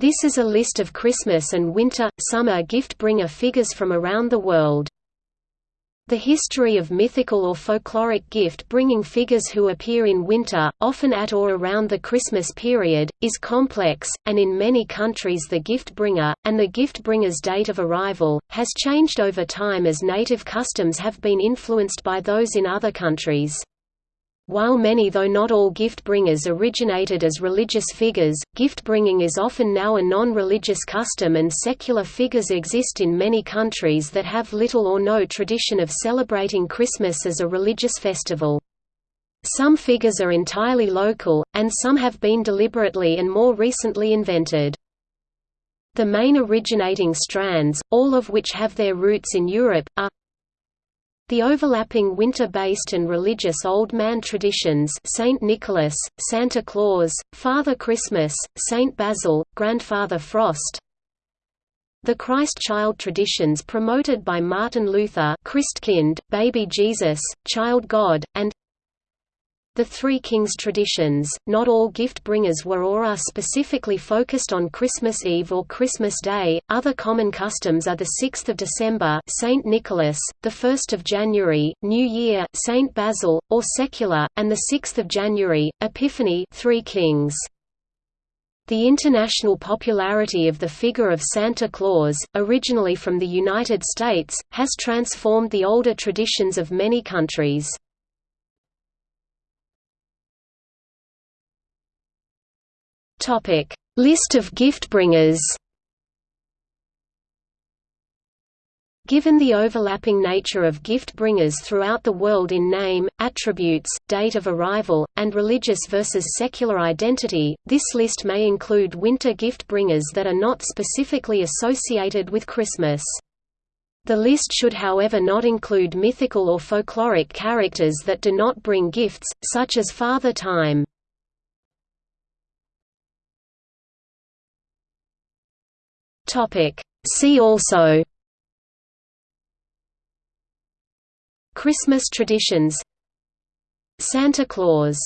This is a list of Christmas and winter, summer gift-bringer figures from around the world. The history of mythical or folkloric gift-bringing figures who appear in winter, often at or around the Christmas period, is complex, and in many countries the gift-bringer, and the gift-bringer's date of arrival, has changed over time as native customs have been influenced by those in other countries. While many though not all gift-bringers originated as religious figures, gift-bringing is often now a non-religious custom and secular figures exist in many countries that have little or no tradition of celebrating Christmas as a religious festival. Some figures are entirely local, and some have been deliberately and more recently invented. The main originating strands, all of which have their roots in Europe, are the overlapping winter-based and religious Old Man traditions Saint Nicholas, Santa Claus, Father Christmas, Saint Basil, Grandfather Frost The Christ Child traditions promoted by Martin Luther Christkind, Baby Jesus, Child God, and the Three Kings traditions, not all gift-bringers were or are specifically focused on Christmas Eve or Christmas Day. Other common customs are the 6th of December, Saint Nicholas, the 1st of January, New Year, Saint Basil, or secular, and the 6th of January, Epiphany, Three Kings. The international popularity of the figure of Santa Claus, originally from the United States, has transformed the older traditions of many countries. Topic: List of gift-bringers. Given the overlapping nature of gift-bringers throughout the world in name, attributes, date of arrival, and religious versus secular identity, this list may include winter gift-bringers that are not specifically associated with Christmas. The list should however not include mythical or folkloric characters that do not bring gifts, such as Father Time. Topic. See also. Christmas traditions. Santa Claus